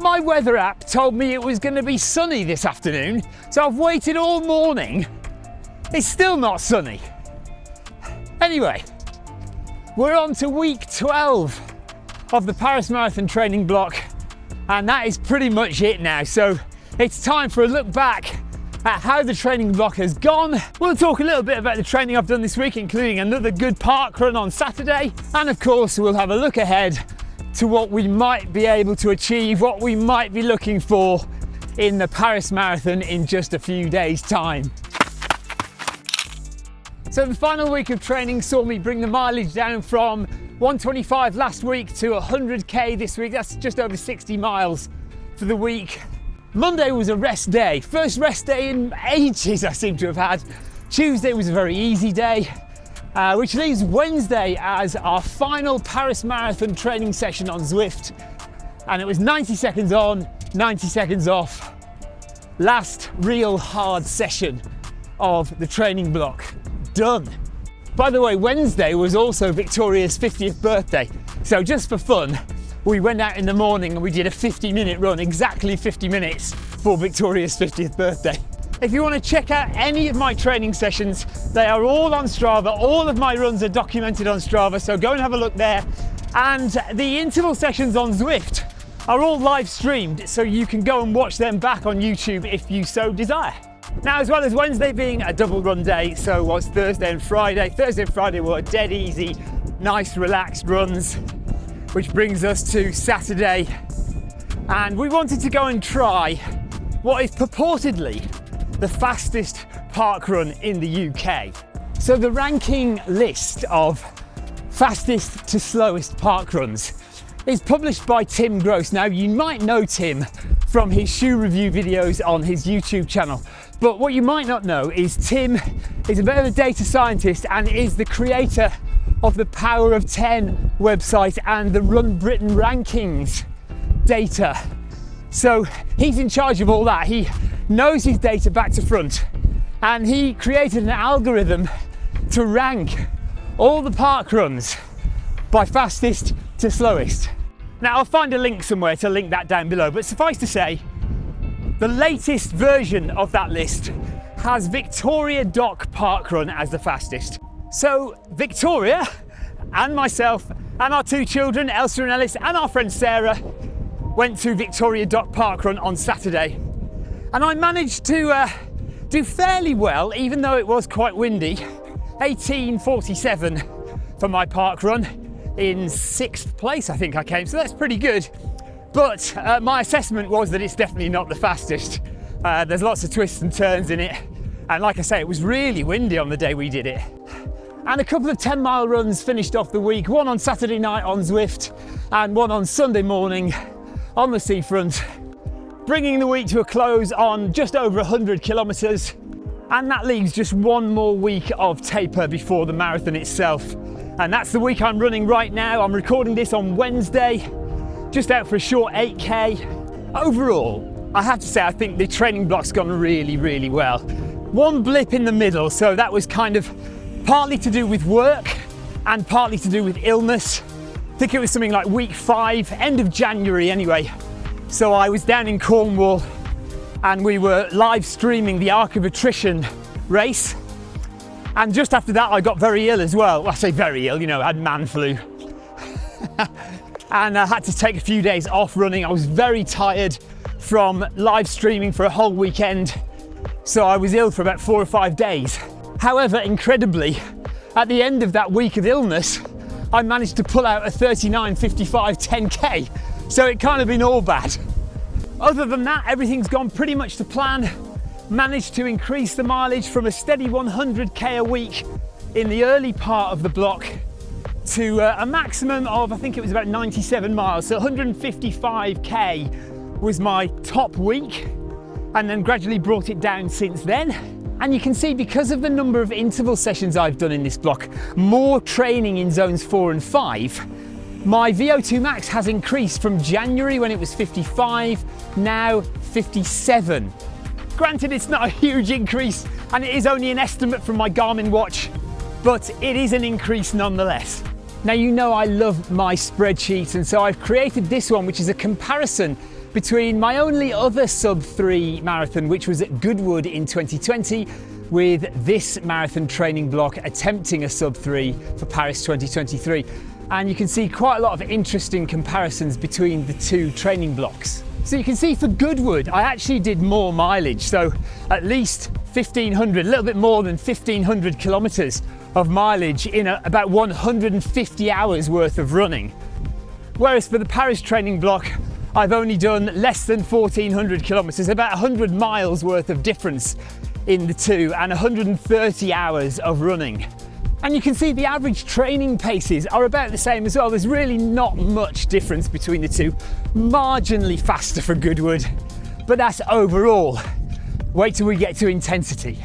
My weather app told me it was going to be sunny this afternoon, so I've waited all morning. It's still not sunny. Anyway, we're on to week 12 of the Paris Marathon training block, and that is pretty much it now. So it's time for a look back at how the training block has gone. We'll talk a little bit about the training I've done this week, including another good park run on Saturday. And of course, we'll have a look ahead to what we might be able to achieve, what we might be looking for in the Paris Marathon in just a few days time. So the final week of training saw me bring the mileage down from 125 last week to 100k this week. That's just over 60 miles for the week. Monday was a rest day. First rest day in ages I seem to have had. Tuesday was a very easy day, uh, which leaves Wednesday as our final Paris Marathon training session on Zwift. And it was 90 seconds on, 90 seconds off. Last real hard session of the training block done. By the way, Wednesday was also Victoria's 50th birthday. So just for fun, we went out in the morning and we did a 50 minute run, exactly 50 minutes for Victoria's 50th birthday. If you want to check out any of my training sessions, they are all on Strava. All of my runs are documented on Strava, so go and have a look there. And the interval sessions on Zwift are all live streamed, so you can go and watch them back on YouTube if you so desire. Now, as well as Wednesday being a double run day, so was Thursday and Friday. Thursday and Friday were dead easy, nice relaxed runs, which brings us to Saturday. And we wanted to go and try what is purportedly the fastest park run in the UK. So the ranking list of fastest to slowest park runs is published by Tim Grose. Now you might know Tim from his shoe review videos on his YouTube channel, but what you might not know is Tim is a bit of a data scientist and is the creator of the Power of 10 website and the Run Britain rankings data. So he's in charge of all that. He knows his data back to front and he created an algorithm to rank all the park runs by fastest to slowest. Now I'll find a link somewhere to link that down below, but suffice to say, the latest version of that list has Victoria Dock Park Run as the fastest. So Victoria and myself and our two children, Elsa and Ellis, and our friend Sarah went to Victoria Dock Park Run on Saturday. And I managed to uh, do fairly well, even though it was quite windy. 1847 for my park run in sixth place, I think I came. So that's pretty good. But uh, my assessment was that it's definitely not the fastest. Uh, there's lots of twists and turns in it. And like I say, it was really windy on the day we did it. And a couple of 10 mile runs finished off the week, one on Saturday night on Zwift and one on Sunday morning on the seafront, bringing the week to a close on just over 100 kilometres. And that leaves just one more week of taper before the marathon itself. And that's the week I'm running right now. I'm recording this on Wednesday just out for a short 8K. Overall, I have to say, I think the training block's gone really, really well. One blip in the middle, so that was kind of partly to do with work and partly to do with illness. I think it was something like week five, end of January anyway. So I was down in Cornwall and we were live streaming the Arc of Attrition race. And just after that, I got very ill as well. well I say very ill, you know, I had man flu. and I had to take a few days off running. I was very tired from live streaming for a whole weekend. So I was ill for about four or five days. However, incredibly, at the end of that week of illness, I managed to pull out a 39.55 10K. So it kind of been all bad. Other than that, everything's gone pretty much to plan. Managed to increase the mileage from a steady 100K a week in the early part of the block to uh, a maximum of, I think it was about 97 miles. So 155K was my top week and then gradually brought it down since then. And you can see because of the number of interval sessions I've done in this block, more training in zones four and five, my VO2 max has increased from January when it was 55, now 57. Granted, it's not a huge increase and it is only an estimate from my Garmin watch, but it is an increase nonetheless. Now you know I love my spreadsheets and so I've created this one which is a comparison between my only other sub 3 marathon, which was at Goodwood in 2020, with this marathon training block attempting a sub 3 for Paris 2023. And you can see quite a lot of interesting comparisons between the two training blocks. So you can see for Goodwood, I actually did more mileage. So at least 1500, a little bit more than 1500 kilometers of mileage in a, about 150 hours worth of running. Whereas for the Paris training block, I've only done less than 1400 kilometers, about 100 miles worth of difference in the two and 130 hours of running. And you can see the average training paces are about the same as well. There's really not much difference between the two. Marginally faster for Goodwood, but that's overall. Wait till we get to intensity.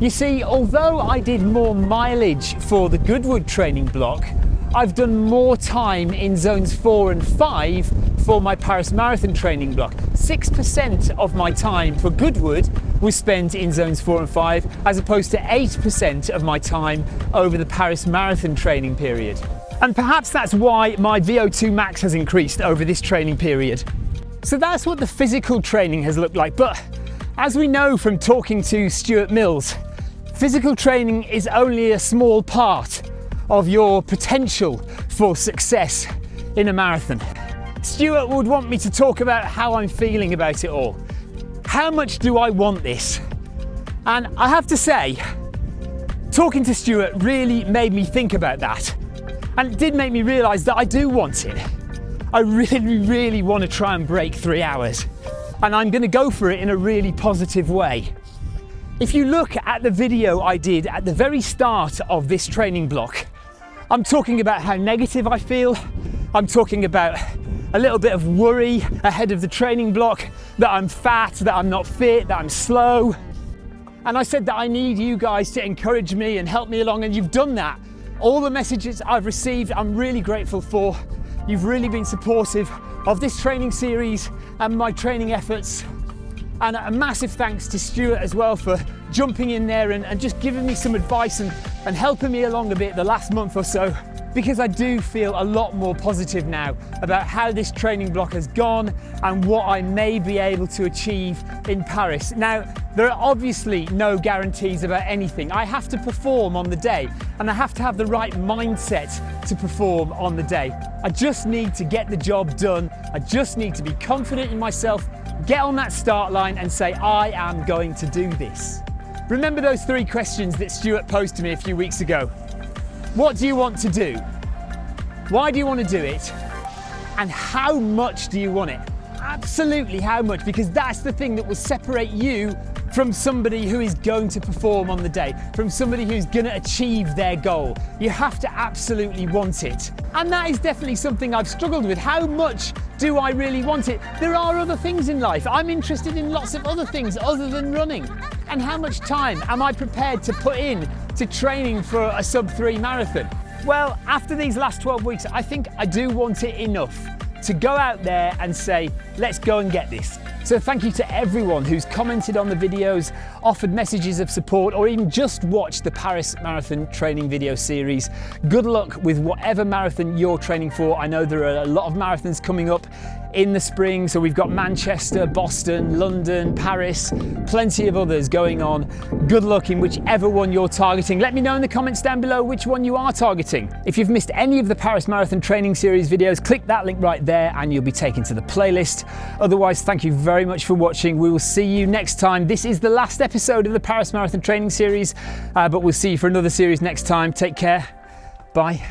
You see, although I did more mileage for the Goodwood training block, I've done more time in zones four and five for my Paris Marathon training block. 6% of my time for Goodwood was spent in zones four and five, as opposed to 8% of my time over the Paris Marathon training period. And perhaps that's why my VO2 max has increased over this training period. So that's what the physical training has looked like. But as we know from talking to Stuart Mills, physical training is only a small part of your potential for success in a marathon. Stuart would want me to talk about how I'm feeling about it all. How much do I want this? And I have to say, talking to Stuart really made me think about that. And it did make me realise that I do want it. I really, really want to try and break three hours. And I'm going to go for it in a really positive way. If you look at the video I did at the very start of this training block, I'm talking about how negative I feel. I'm talking about a little bit of worry ahead of the training block, that I'm fat, that I'm not fit, that I'm slow. And I said that I need you guys to encourage me and help me along, and you've done that. All the messages I've received, I'm really grateful for. You've really been supportive of this training series and my training efforts. And a massive thanks to Stuart as well for jumping in there and, and just giving me some advice and, and helping me along a bit the last month or so because I do feel a lot more positive now about how this training block has gone and what I may be able to achieve in Paris. Now, there are obviously no guarantees about anything. I have to perform on the day and I have to have the right mindset to perform on the day. I just need to get the job done. I just need to be confident in myself, get on that start line and say, I am going to do this. Remember those three questions that Stuart posed to me a few weeks ago? What do you want to do? Why do you want to do it? And how much do you want it? Absolutely how much, because that's the thing that will separate you from somebody who is going to perform on the day, from somebody who's going to achieve their goal. You have to absolutely want it. And that is definitely something I've struggled with. How much do I really want it? There are other things in life. I'm interested in lots of other things other than running. And how much time am I prepared to put in to training for a sub three marathon? Well, after these last 12 weeks, I think I do want it enough to go out there and say, let's go and get this. So thank you to everyone who's commented on the videos, offered messages of support, or even just watched the Paris Marathon training video series. Good luck with whatever marathon you're training for. I know there are a lot of marathons coming up in the spring. So we've got Manchester, Boston, London, Paris, plenty of others going on. Good luck in whichever one you're targeting. Let me know in the comments down below which one you are targeting. If you've missed any of the Paris Marathon training series videos, click that link right there and you'll be taken to the playlist. Otherwise, thank you very much for watching. We will see you next time. This is the last episode of the Paris Marathon training series, uh, but we'll see you for another series next time. Take care. Bye.